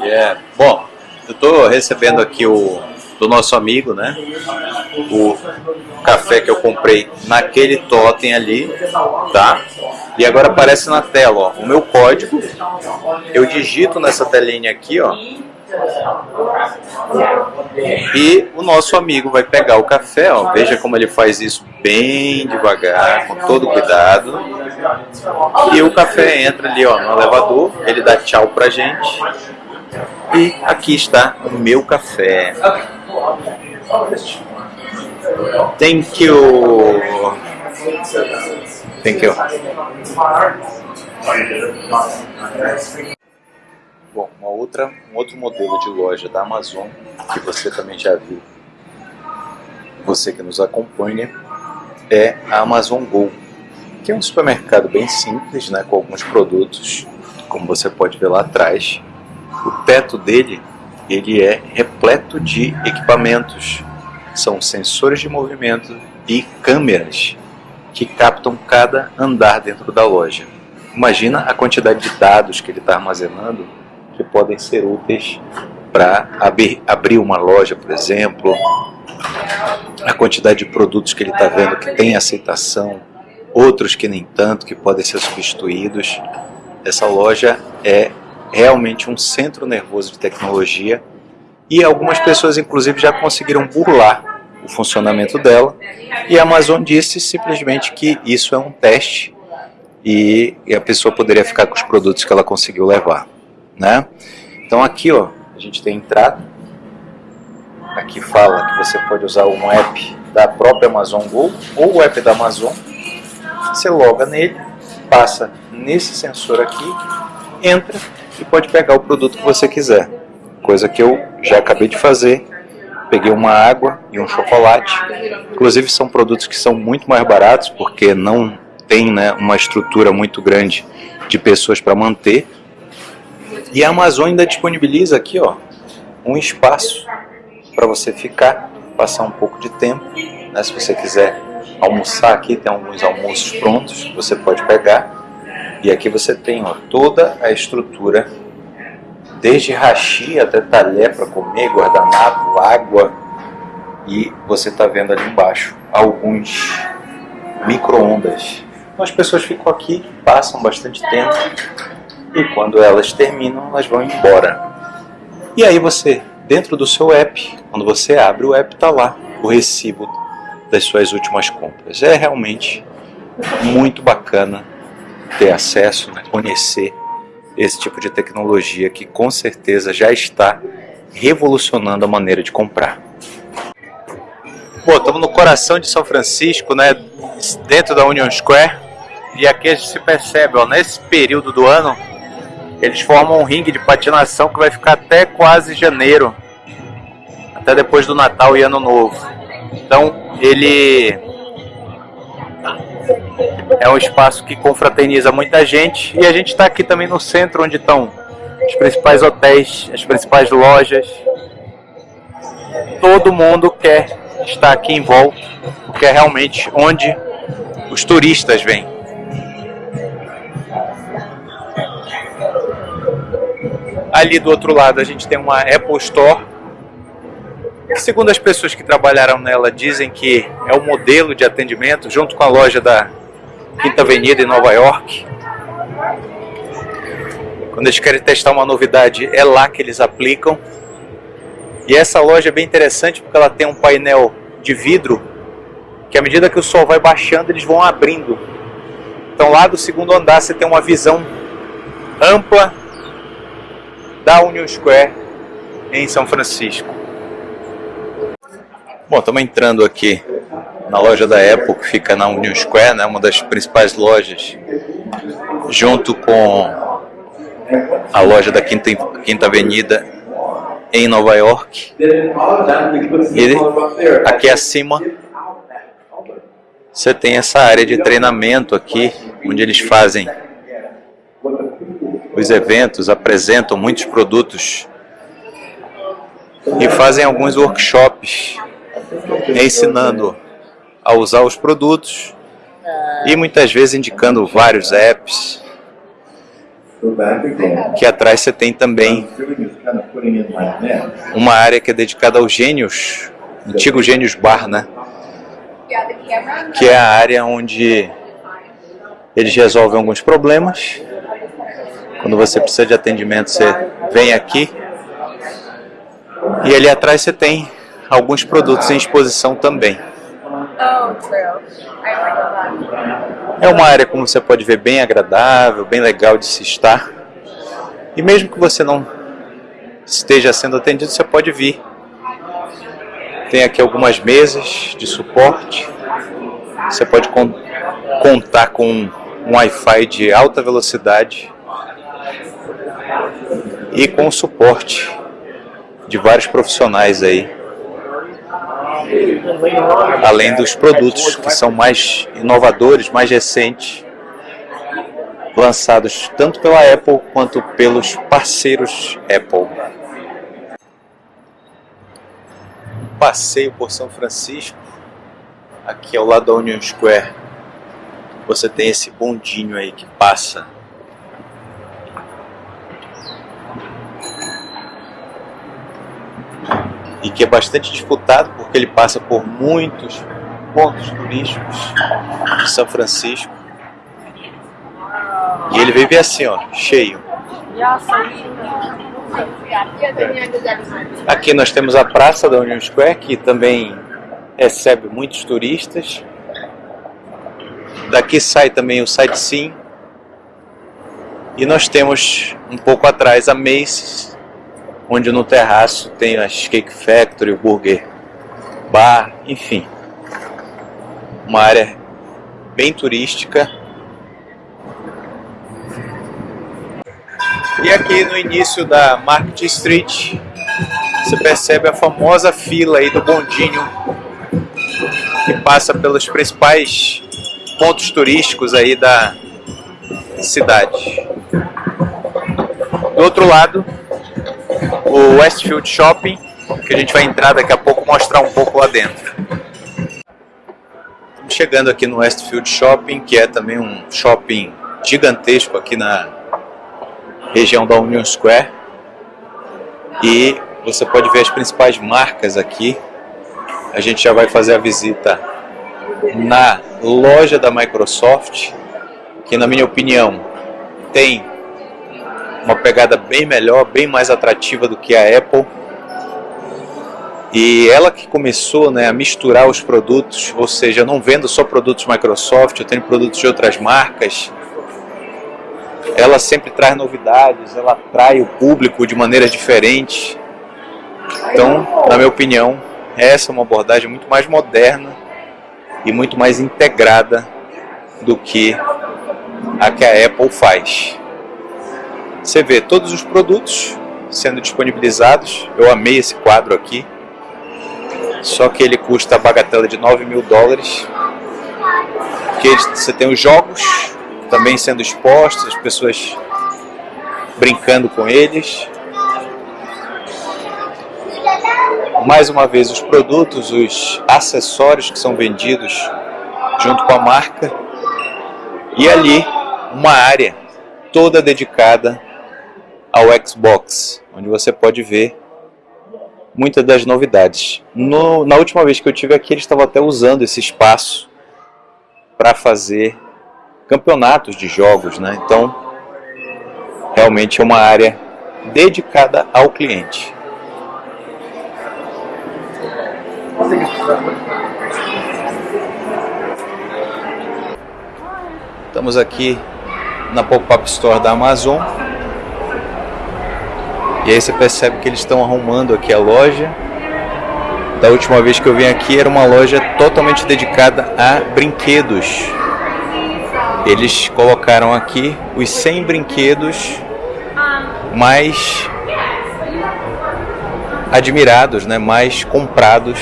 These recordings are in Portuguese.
Yeah. Bom, eu estou recebendo aqui o do nosso amigo, né? O café que eu comprei naquele totem ali, tá? E agora aparece na tela, ó, o meu código. Eu digito nessa telinha aqui, ó. E o nosso amigo vai pegar o café, ó. Veja como ele faz isso bem devagar, com todo cuidado. E o café entra ali, ó, no elevador. Ele dá tchau pra gente. E aqui está o meu café. Thank you. Thank you. Bom, uma outra, um outro modelo de loja da Amazon que você também já viu, você que nos acompanha, é a Amazon Go, que é um supermercado bem simples, né, com alguns produtos, como você pode ver lá atrás. O teto dele ele é repleto de equipamentos. São sensores de movimento e câmeras que captam cada andar dentro da loja. Imagina a quantidade de dados que ele está armazenando que podem ser úteis para abrir, abrir uma loja, por exemplo, a quantidade de produtos que ele está vendo que tem aceitação, outros que nem tanto, que podem ser substituídos. Essa loja é realmente um centro nervoso de tecnologia e algumas pessoas inclusive já conseguiram burlar o funcionamento dela e a Amazon disse simplesmente que isso é um teste e, a pessoa poderia ficar com os produtos que ela conseguiu levar, né? Então aqui ó, a gente tem entrada, aqui fala que você pode usar um app da própria Amazon Go ou o app da Amazon, você loga nele, passa nesse sensor aqui, entra e pode pegar o produto que você quiser. Coisa que eu já acabei de fazer. Peguei uma água e um chocolate. Inclusive são produtos que são muito mais baratos porque não tem né, uma estrutura muito grande de pessoas para manter. E a Amazon ainda disponibiliza aqui ó, um espaço para você ficar, passar um pouco de tempo. Né, se você quiser almoçar aqui, tem alguns almoços prontos que você pode pegar e aqui você tem ó, toda a estrutura, desde rachi até talher para comer, guardanapo, água. E você está vendo ali embaixo alguns micro-ondas. Então as pessoas ficam aqui, passam bastante tempo e quando elas terminam, elas vão embora. E aí você, dentro do seu app, quando você abre o app, está lá o recibo das suas últimas compras. É realmente muito bacana ter acesso, né, conhecer esse tipo de tecnologia que com certeza já está revolucionando a maneira de comprar. Bom, estamos no coração de São Francisco, né, dentro da Union Square, e aqui a gente se percebe, ó, nesse período do ano, eles formam um ringue de patinação que vai ficar até quase janeiro, até depois do Natal e Ano Novo. Então, ele é um espaço que confraterniza muita gente e a gente está aqui também no centro onde estão os principais hotéis, as principais lojas. Todo mundo quer estar aqui em volta, porque é realmente onde os turistas vêm. Ali do outro lado a gente tem uma Apple Store, segundo as pessoas que trabalharam nela dizem que é o modelo de atendimento, junto com a loja da Quinta Avenida em Nova York. Quando eles querem testar uma novidade, é lá que eles aplicam. E essa loja é bem interessante porque ela tem um painel de vidro que à medida que o sol vai baixando, eles vão abrindo. Então lá do segundo andar você tem uma visão ampla da Union Square em São Francisco. Bom, estamos entrando aqui na loja da Apple, que fica na Union Square, né, uma das principais lojas, junto com a loja da Quinta, Quinta Avenida em Nova York. E aqui acima você tem essa área de treinamento aqui, onde eles fazem os eventos, apresentam muitos produtos e fazem alguns workshops ensinando a usar os produtos e muitas vezes indicando vários apps. que atrás você tem também uma área que é dedicada aos gênios, antigo gênios bar, né? Que é a área onde eles resolvem alguns problemas. Quando você precisa de atendimento, você vem aqui. E ali atrás você tem alguns produtos em exposição também. É uma área, como você pode ver, bem agradável, bem legal de se estar. E mesmo que você não esteja sendo atendido, você pode vir. Tem aqui algumas mesas de suporte. Você pode con contar com um Wi-Fi de alta velocidade e com o suporte de vários profissionais aí além dos produtos que são mais inovadores, mais recentes, lançados tanto pela Apple quanto pelos parceiros Apple. Passeio por São Francisco, aqui ao lado da Union Square, você tem esse bondinho aí que passa e que é bastante disputado porque ele passa por muitos pontos turísticos de São Francisco. E ele vive assim, ó, cheio. Aqui nós temos a praça da Union Square, que também recebe muitos turistas. Daqui sai também o sightseeing. E nós temos um pouco atrás a Macy's, onde no terraço tem as Cake Factory, o Burger Bar, enfim. Uma área bem turística. E aqui no início da Market Street, você percebe a famosa fila aí do bondinho que passa pelos principais pontos turísticos aí da cidade. Do outro lado, o Westfield Shopping, que a gente vai entrar daqui a pouco mostrar um pouco lá dentro. Estamos chegando aqui no Westfield Shopping, que é também um shopping gigantesco aqui na região da Union Square. E você pode ver as principais marcas aqui. A gente já vai fazer a visita na loja da Microsoft, que na minha opinião tem uma pegada bem melhor, bem mais atrativa do que a Apple. E ela que começou né, a misturar os produtos, ou seja, eu não vendo só produtos Microsoft, eu tenho produtos de outras marcas. Ela sempre traz novidades, ela atrai o público de maneiras diferentes. Então, na minha opinião, essa é uma abordagem muito mais moderna e muito mais integrada do que a que a Apple faz. Você vê todos os produtos sendo disponibilizados. Eu amei esse quadro aqui. Só que ele custa a bagatela de 9 mil dólares. Porque você tem os jogos também sendo expostos, as pessoas brincando com eles. Mais uma vez os produtos, os acessórios que são vendidos junto com a marca. E ali uma área toda dedicada ao Xbox, onde você pode ver muitas das novidades. No, na última vez que eu tive aqui, eles estavam até usando esse espaço para fazer campeonatos de jogos, né? Então, realmente é uma área dedicada ao cliente. Estamos aqui na Pop-Up Store da Amazon e aí você percebe que eles estão arrumando aqui a loja. Da última vez que eu vim aqui era uma loja totalmente dedicada a brinquedos. Eles colocaram aqui os 100 brinquedos mais admirados, né, mais comprados.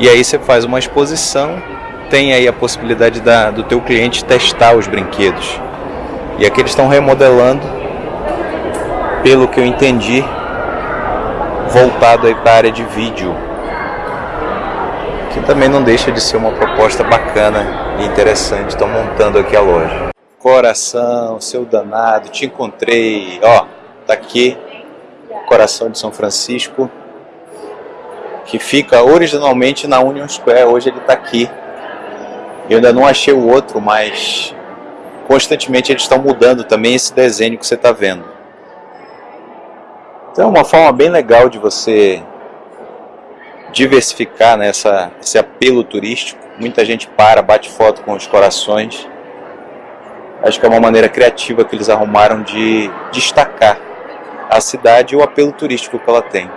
E aí você faz uma exposição, tem aí a possibilidade da, do teu cliente testar os brinquedos. E aqui eles estão remodelando pelo que eu entendi, voltado aí para a área de vídeo. Que também não deixa de ser uma proposta bacana e interessante. Estão montando aqui a loja. Coração, seu danado, te encontrei. Ó, tá aqui, coração de São Francisco, que fica originalmente na Union Square. Hoje ele tá aqui. Eu ainda não achei o outro, mas constantemente eles estão mudando também esse desenho que você está vendo. Então é uma forma bem legal de você diversificar né, essa, esse apelo turístico. Muita gente para, bate foto com os corações. Acho que é uma maneira criativa que eles arrumaram de destacar a cidade e o apelo turístico que ela tem.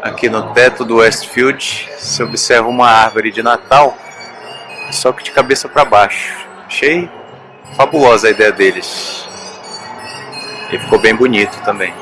Aqui no teto do Westfield se observa uma árvore de Natal, só que de cabeça para baixo. Achei fabulosa a ideia deles. E ficou bem bonito também.